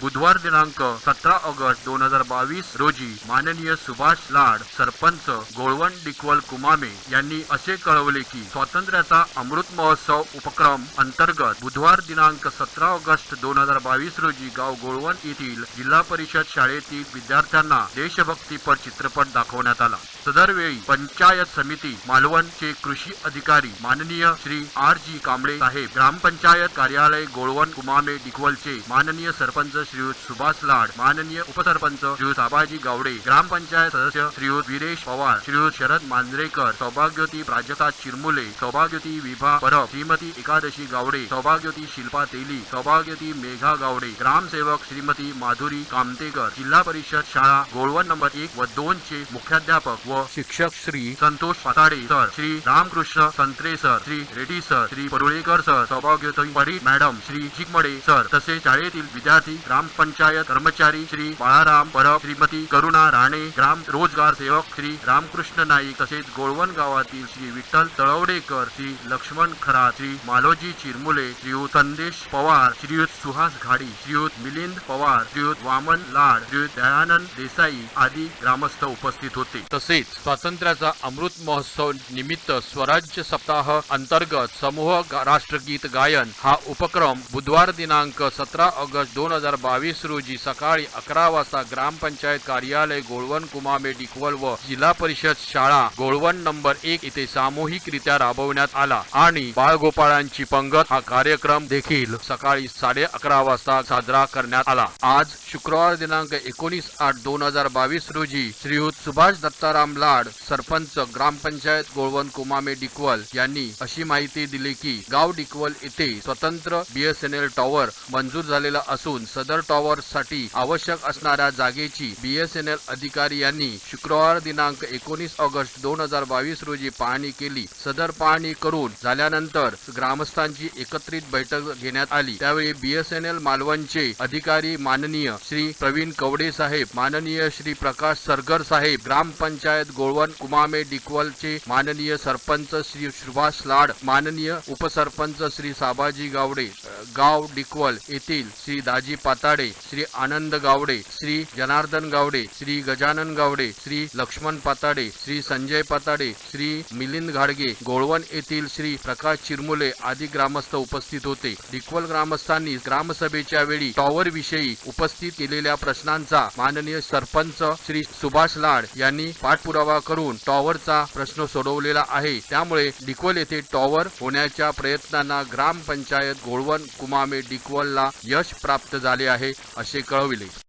बुधवार दिनांक सतरा ऑगस्ट दोन हजार बावीस रोजी माननीय सुभाष लाड सरपंच गोळवण डिकवल कुमामे यांनी असे कळवले की स्वातंत्र्याचा अमृत महोत्सव उपक्रम अंतर्गत बुधवार दिनांक सतरा ऑगस्ट दोन हजार बावीस रोजी गाव गोळवण येथील जिल्हा परिषद शाळेतील विद्यार्थ्यांना देशभक्तीपर चित्रपट दाखवण्यात आला. सदरवेळी पंचायत समिती मालवणचे कृषी अधिकारी माननीय श्री आर जी कांबळे साहेब ग्रामपंचायत कार्यालय गोळवण कुमामे डिकवलचे माननीय सरपंच श्रीयुत सुभाष लाड माननीय उपसरपंच श्रीयुत आबाजी गावडे ग्रामपंचायत सदस्य श्रीयुत वीरेश पवार श्रीयुत शरद मांजरेकर सौभाग्यवती प्राजक्ता चिरमुले सौभाग्यवती विभा परब श्रीमती एकादशी गावडे सौभाग्यवती शिल्पा तेली सौभाग्यवती मेघा गावडे ग्रामसेवक श्रीमती माधुरी कामतेकर जिल्हा परिषद शाळा गोळवण नंबर एक व दोन चे मुख्याध्यापक व शिक्षक Shri Santosh Patade sir Shri Ramkrishna Santre sir Shri Reddy sir Shri Parulekar sir सौभाग्यवती परी मॅडम श्री चिकमडे सर तसेच शाळेतील विद्यार्थी ग्रामपंचायत कर्मचारी श्री बाळाराम परब श्रीमती करुणा राणे ग्राम रोजगार सेवक श्री रामकृष्ण नाईक तसेच गोळवण गावातील श्री विठ्ठल तळवडेकर श्री लक्ष्मण खरा श्री मालोजी चिरमुले श्रीयुत संदेश पवार श्रीयुत सुहास घाडी श्रीयुत मिलिंद पवार श्रीयुत वामन लाड श्रीयुत दयानंद देसाई आदी ग्रामस्थ उपस्थित होते. तसेच स्वातंत्र्याचा अमृत महोत्सव निमित्त स्वराज्य सप्ताह अंतर्गत समूह राष्ट्रगीत गायन हा उपक्रम बुधवार दिनांक सतरा ऑगस्ट दोन हजार बावीस रोजी सकाळी अकरा वाजता ग्रामपंचायत कार्यालय गोळवण कुमामे डिकवल व जिल्हा परिषद शाळा गोळवण नंबर एक येथे सामूहिकरित्या राबवण्यात आला आणि बाळगोपाळांची पंगत हा कार्यक्रम देखील सकाळी साडे अकरा वाजता साजरा करण्यात आला. आज शुक्रवार दिनांक एकोणीस आठ दोन हजार बावीस रोजी श्रीयुत सुभाष दत्ताराम लाड सरपंच ग्रामपंचायत गोळवण कुमामे डिकवल यांनी अशी माहिती दिली की गाव डिकवल येथे स्वतंत्र बीएसएनएल टॉवर मंजूर झालेला असून सदर टॉवर साठी आवश्यक असणाऱ्या जागेची बीएसएनएल अधिकारी यांनी शुक्रवार दिनांक एकोणीस ऑगस्ट दोन हजार बावीस रोजी पाहणी केली. सदर पाहणी करून झाल्यानंतर ग्रामस्थांची एकत्रित बैठक घेण्यात आली. त्यावेळी बीएसएनएल मालवणचे अधिकारी माननीय श्री प्रवीण कवडे साहेब माननीय श्री प्रकाश सरगर साहेब ग्रामपंचायत गोळवण कुमामे डिकवलचे माननीय सरपंच श्री सुभाष लाड माननीय उपसरपंच श्री साबाजी गावडे गाव डिकवल येथील श्री दाजी पाताडे श्री आनंद गावडे श्री जनार्दन गावडे श्री गजानन गावडे श्री लक्ष्मण पाताडे श्री संजय पाताडे श्री मिलिंद घाडगे गोळवण येथील श्री प्रकाश चिरमुले आदी ग्रामस्थ उपस्थित होते. डिकवल ग्रामस्थांनी ग्रामसभेच्या वेळी टॉवर विषयी उपस्थित केलेल्या प्रश्नांचा माननीय सरपंच श्री सुभाष लाड यांनी पाठपुरावा करून टॉवरचा प्रश्न सोडवलेला आहे. त्यामुळे डिकवल येथे टॉवर होण्याच्या प्रयत्नांना ग्रामपंचायत गोळवण कुमामे डिकवलला यश प्राप्त झाले आहे असे कळविले.